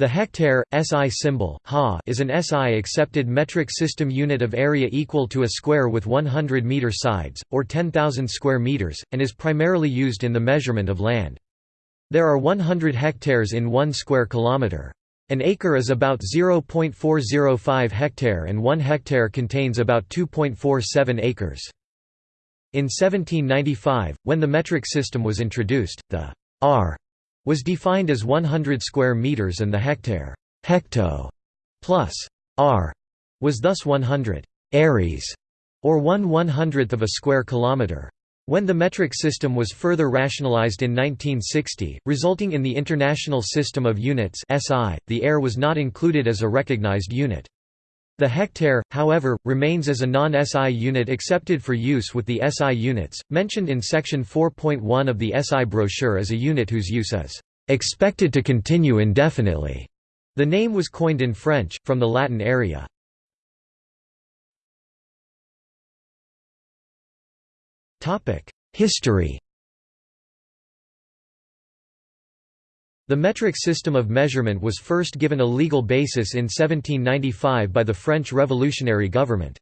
The hectare, SI symbol, ha, is an SI accepted metric system unit of area equal to a square with 100 meter sides, or 10,000 square meters, and is primarily used in the measurement of land. There are 100 hectares in 1 square kilometer. An acre is about 0.405 hectare and 1 hectare contains about 2.47 acres. In 1795, when the metric system was introduced, the are was defined as 100 square meters and the hectare hecto plus are was thus 100 ares or 1 100th of a square kilometer. When the metric system was further rationalized in 1960, resulting in the International System of Units (SI), the are was not included as a recognized unit. The hectare, however, remains as a non-SI unit accepted for use with the SI units, mentioned in section 4.1 of the SI brochure as a unit whose use is expected to continue indefinitely. The name was coined in French, from the Latin area. History The metric system of measurement was first given a legal basis in 1795 by the French revolutionary government.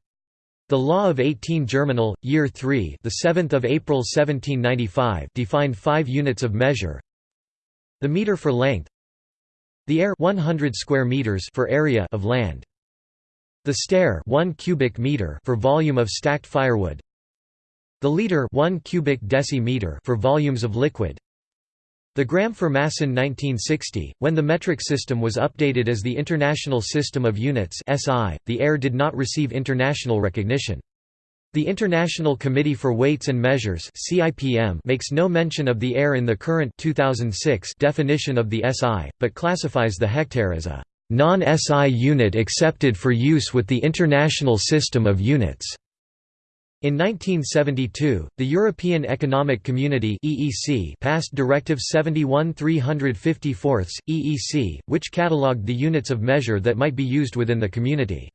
The Law of 18 Germinal, Year 3 the 7th of April 1795 defined five units of measure. The meter for length The are 100 square meters for area of land. The stère 1 cubic meter for volume of stacked firewood. The liter 1 cubic decimeter for volumes of liquid. The gram for mass in 1960, when the metric system was updated as the International System of Units (SI), the are did not receive international recognition. The International Committee for Weights and Measures (CIPM) makes no mention of the are in the current 2006 definition of the SI, but classifies the hectare as a non-SI unit accepted for use with the International System of Units. In 1972, the European Economic Community (EEC) passed Directive 71/354 EEC, which catalogued the units of measure that might be used within the community.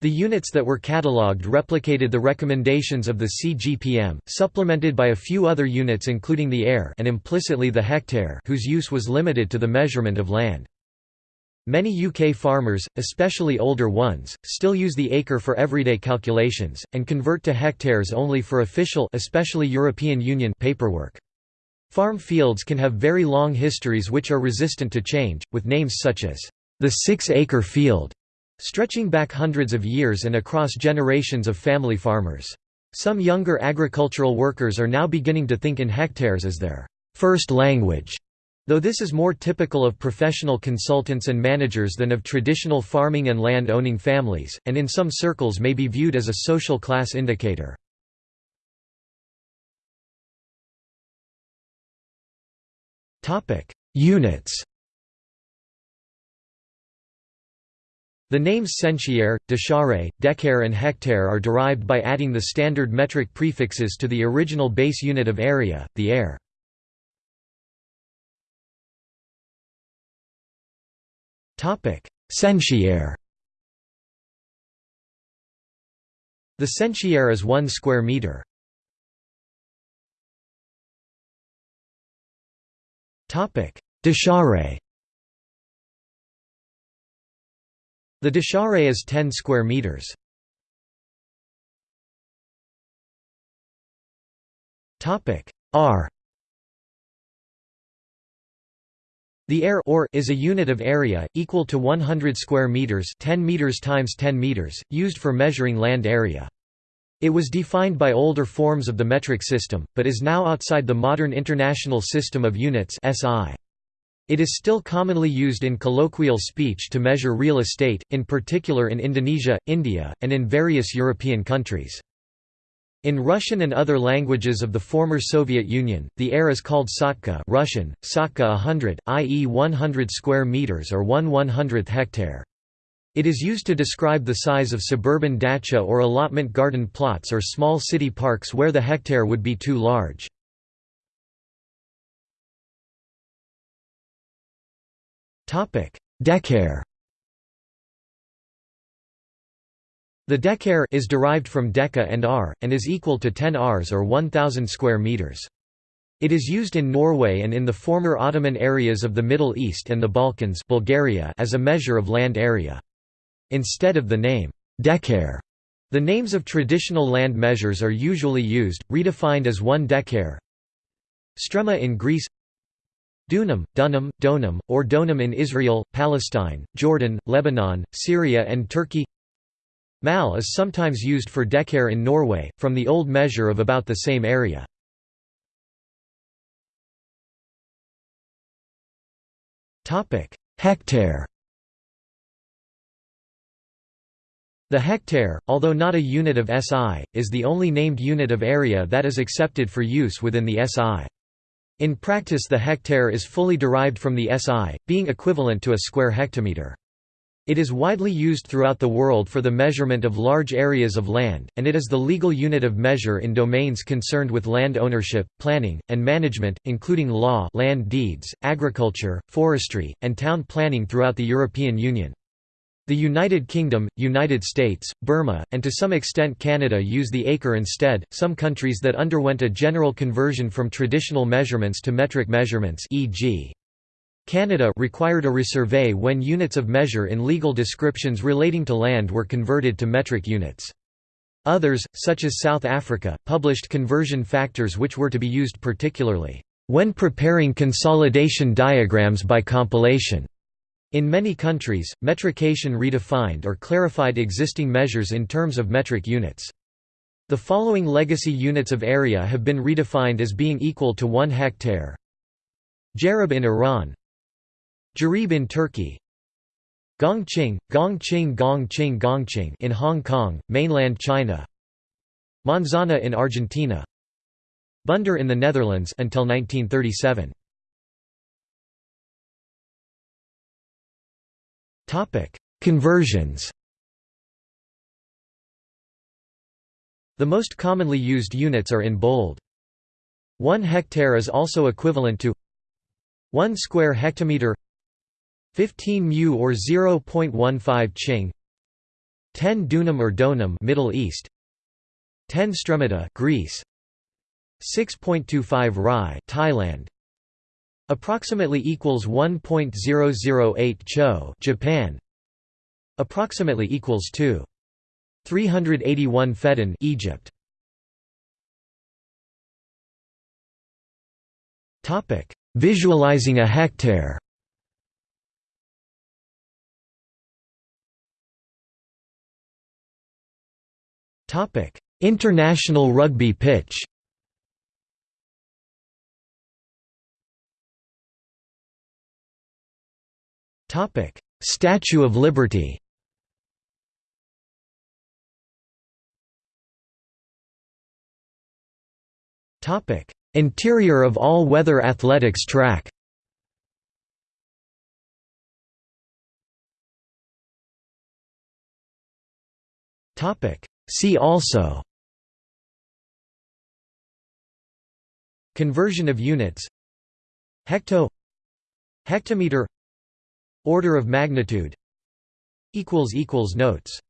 The units that were catalogued replicated the recommendations of the CGPM, supplemented by a few other units including the are and implicitly the hectare whose use was limited to the measurement of land. Many UK farmers, especially older ones, still use the acre for everyday calculations, and convert to hectares only for official especially European Union paperwork. Farm fields can have very long histories which are resistant to change, with names such as, "...the six-acre field", stretching back hundreds of years and across generations of family farmers. Some younger agricultural workers are now beginning to think in hectares as their first language. Though this is more typical of professional consultants and managers than of traditional farming and land-owning families, and in some circles may be viewed as a social class indicator. Units The names centiare, deciare, decare and hectare are derived by adding the standard metric prefixes to the original base unit of area, the are. Centiare The centiare is 1 square meter. Deciare The deciare is 10 square meters. Are The are or is a unit of area, equal to 100 square meters 10 meters times 10 meters, used for measuring land area. It was defined by older forms of the metric system, but is now outside the modern International System of Units SI. It is still commonly used in colloquial speech to measure real estate, in particular in Indonesia, India, and in various European countries. In Russian and other languages of the former Soviet Union, the are is called sotka Russian, sotka 100, i.e. 100 square meters or 1 100th hectare. It is used to describe the size of suburban dacha or allotment garden plots or small city parks where the hectare would be too large. Decare The decare is derived from deca and are, and is equal to 10 ares or 1000 square meters. It is used in Norway and in the former Ottoman areas of the Middle East and the Balkans Bulgaria as a measure of land area. Instead of the name, dekar, the names of traditional land measures are usually used, redefined as one dekar. Strema in Greece Dunam, Dunam, Donam, or Donam in Israel, Palestine, Jordan, Lebanon, Syria and Turkey Mal is sometimes used for dekar in Norway, from the old measure of about the same area. Hectare The hectare, although not a unit of SI, is the only named unit of area that is accepted for use within the SI. In practice the hectare is fully derived from the SI, being equivalent to a square hectometer. It is widely used throughout the world for the measurement of large areas of land, and it is the legal unit of measure in domains concerned with land ownership, planning, and management, including law land deeds, agriculture, forestry, and town planning throughout the European Union. The United Kingdom, United States, Burma, and to some extent Canada use the acre instead. Some countries that underwent a general conversion from traditional measurements to metric measurements, e.g., Canada required a resurvey when units of measure in legal descriptions relating to land were converted to metric units. Others, such as South Africa, published conversion factors which were to be used particularly, "...when preparing consolidation diagrams by compilation." In many countries, metrication redefined or clarified existing measures in terms of metric units. The following legacy units of area have been redefined as being equal to 1 hectare. Jarab in Iran Jarib in Turkey. Gongqing, Gongqing Gongqing Gongqing in Hong Kong, mainland China. Manzana in Argentina. Bunder in the Netherlands until 1937 Topic: Conversions. The most commonly used units are in bold. 1 hectare is also equivalent to 1 square hectometer 15 mu or 0.15 ching 10 dunam or donum Middle East 10 stremata Greece 6.25 rai Thailand approximately equals 1.008 cho Japan approximately equals 2 381 feddan Egypt. Topic visualizing a hectare Topic: International rugby pitch. Topic: Statue of Liberty. Topic: Interior of all-weather athletics track. Topic: See also Conversion of units Hecto Hectometer Order of magnitude Notes